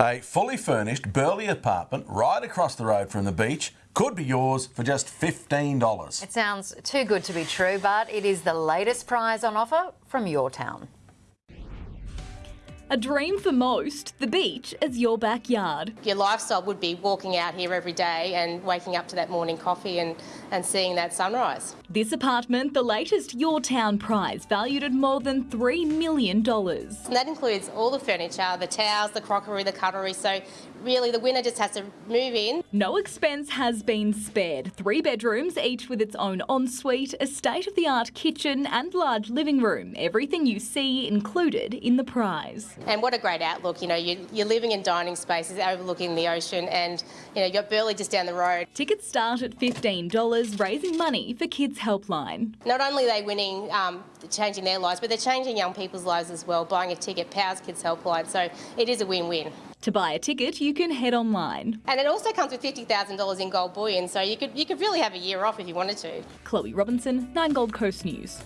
A fully furnished Burleigh apartment right across the road from the beach could be yours for just $15. It sounds too good to be true, but it is the latest prize on offer from your town. A dream for most, the beach as your backyard. Your lifestyle would be walking out here every day and waking up to that morning coffee and, and seeing that sunrise. This apartment, the latest Your Town prize, valued at more than $3 million. And that includes all the furniture, the towels, the crockery, the cutlery, so really the winner just has to move in. No expense has been spared. Three bedrooms, each with its own ensuite, a state-of-the-art kitchen and large living room. Everything you see included in the prize. And what a great outlook, you know, you, you're living in dining spaces overlooking the ocean and, you know, you've got Burleigh just down the road. Tickets start at $15, raising money for Kids Helpline. Not only are they winning, um, changing their lives, but they're changing young people's lives as well. Buying a ticket powers Kids Helpline, so it is a win-win. To buy a ticket, you can head online. And it also comes with $50,000 in gold bullion, so you could, you could really have a year off if you wanted to. Chloe Robinson, 9 Gold Coast News.